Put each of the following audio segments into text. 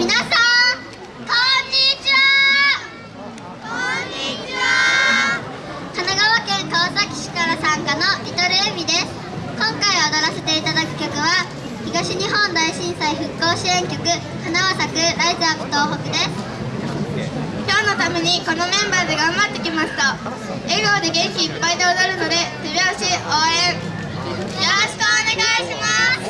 皆さんこんにちは。こんにちは。神奈川県川崎市から参加のリトルエミです。今回踊らせていただく曲は東日本大震災復興支援曲花は咲くライズアップ東北です。今日のためにこのメンバーで頑張ってきました。笑顔で元気いっぱいで踊るので手拍子応援。よろしくお願いします。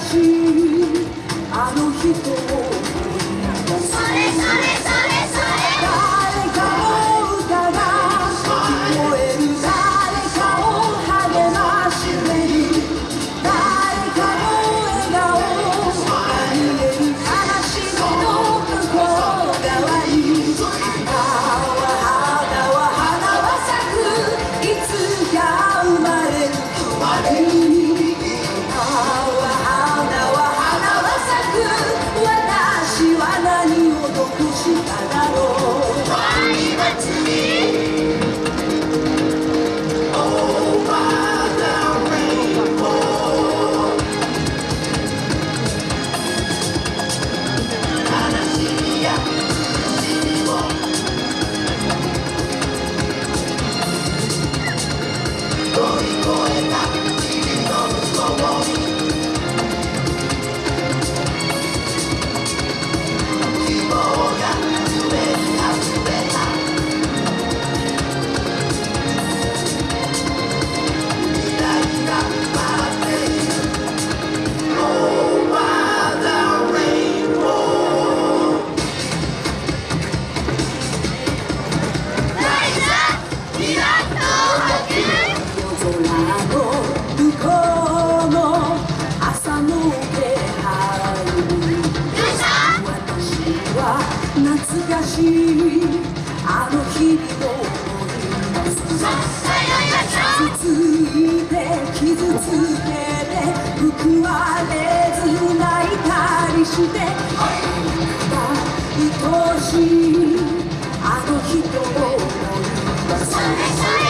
しい。あの人を懐かしいあの日々を思い出すつついて傷つけて報われず泣いたりして愛しいあの人を思い出す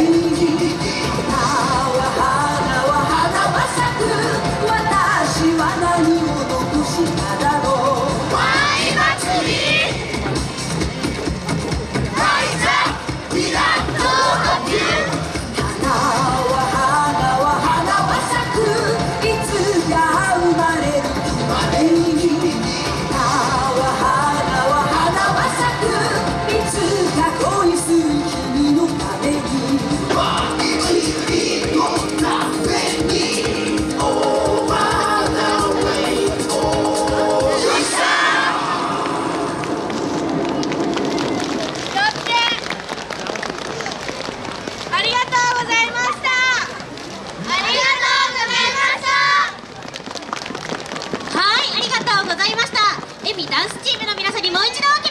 Aí エミダンスチームの皆さんにもう一度お気